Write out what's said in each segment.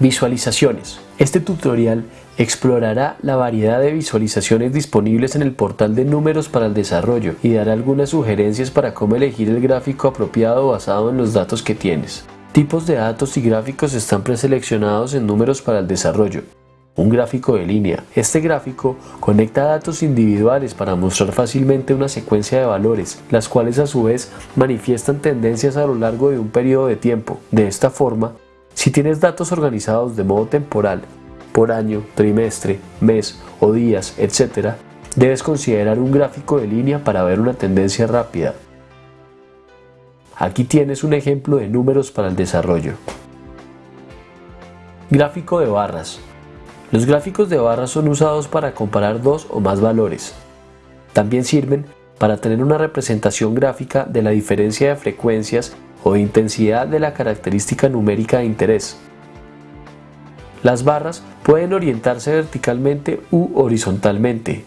Visualizaciones. Este tutorial explorará la variedad de visualizaciones disponibles en el portal de números para el desarrollo y dará algunas sugerencias para cómo elegir el gráfico apropiado basado en los datos que tienes. Tipos de datos y gráficos están preseleccionados en números para el desarrollo. Un gráfico de línea. Este gráfico conecta datos individuales para mostrar fácilmente una secuencia de valores, las cuales a su vez manifiestan tendencias a lo largo de un periodo de tiempo. De esta forma, si tienes datos organizados de modo temporal, por año, trimestre, mes o días, etc., debes considerar un gráfico de línea para ver una tendencia rápida. Aquí tienes un ejemplo de números para el desarrollo. Gráfico de barras. Los gráficos de barras son usados para comparar dos o más valores. También sirven para tener una representación gráfica de la diferencia de frecuencias o intensidad de la característica numérica de interés. Las barras pueden orientarse verticalmente u horizontalmente.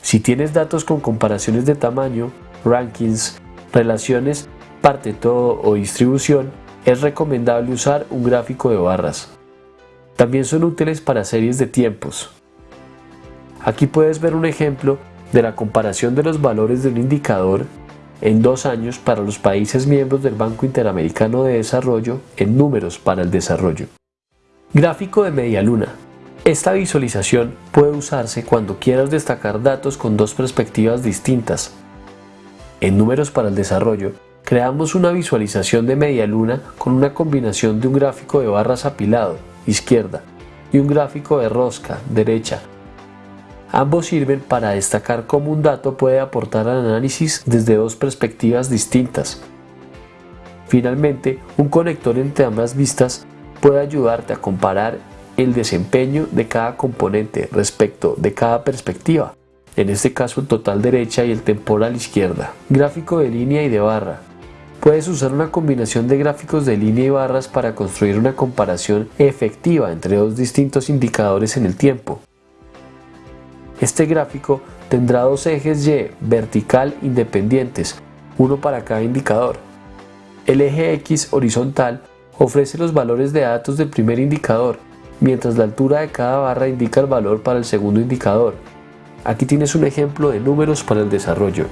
Si tienes datos con comparaciones de tamaño, rankings, relaciones, parte todo o distribución, es recomendable usar un gráfico de barras. También son útiles para series de tiempos. Aquí puedes ver un ejemplo de la comparación de los valores de un indicador en dos años para los países miembros del Banco Interamericano de Desarrollo en números para el desarrollo. Gráfico de media luna. Esta visualización puede usarse cuando quieras destacar datos con dos perspectivas distintas. En números para el desarrollo, creamos una visualización de media luna con una combinación de un gráfico de barras apilado izquierda, y un gráfico de rosca, derecha. Ambos sirven para destacar cómo un dato puede aportar al análisis desde dos perspectivas distintas. Finalmente, un conector entre ambas vistas puede ayudarte a comparar el desempeño de cada componente respecto de cada perspectiva, en este caso el total derecha y el temporal izquierda. Gráfico de línea y de barra. Puedes usar una combinación de gráficos de línea y barras para construir una comparación efectiva entre dos distintos indicadores en el tiempo. Este gráfico tendrá dos ejes Y vertical independientes, uno para cada indicador. El eje X horizontal ofrece los valores de datos del primer indicador, mientras la altura de cada barra indica el valor para el segundo indicador. Aquí tienes un ejemplo de números para el desarrollo.